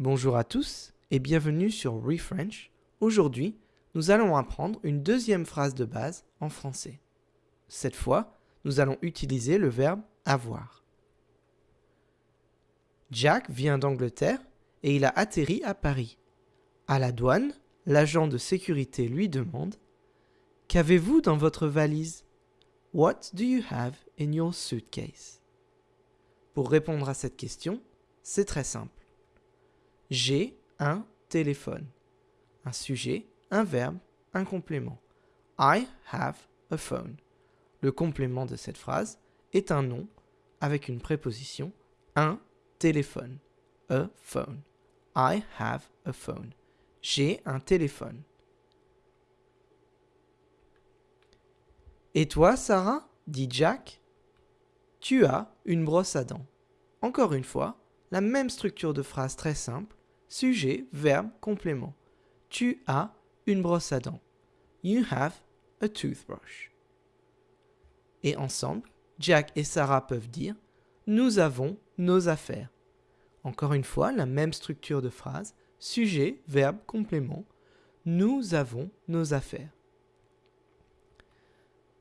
Bonjour à tous et bienvenue sur ReFrench. Aujourd'hui, nous allons apprendre une deuxième phrase de base en français. Cette fois, nous allons utiliser le verbe avoir. Jack vient d'Angleterre et il a atterri à Paris. À la douane, l'agent de sécurité lui demande Qu'avez-vous dans votre valise? What do you have in your suitcase? Pour répondre à cette question, c'est très simple. J'ai un téléphone. Un sujet, un verbe, un complément. I have a phone. Le complément de cette phrase est un nom avec une préposition un téléphone. A phone. I have a phone. J'ai un téléphone. Et toi, Sarah? dit Jack. Tu as une brosse à dents. Encore une fois, la même structure de phrase très simple. Sujet, verbe, complément. Tu as une brosse à dents. You have a toothbrush. Et ensemble, Jack et Sarah peuvent dire Nous avons nos affaires. Encore une fois, la même structure de phrase. Sujet, verbe, complément. Nous avons nos affaires.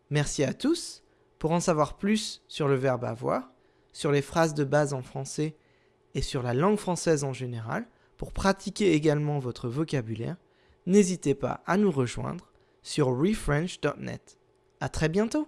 Merci à tous. Pour en savoir plus sur le verbe avoir, sur les phrases de base en français et sur la langue française en général, pour pratiquer également votre vocabulaire, n'hésitez pas à nous rejoindre sur refrench.net. À très bientôt!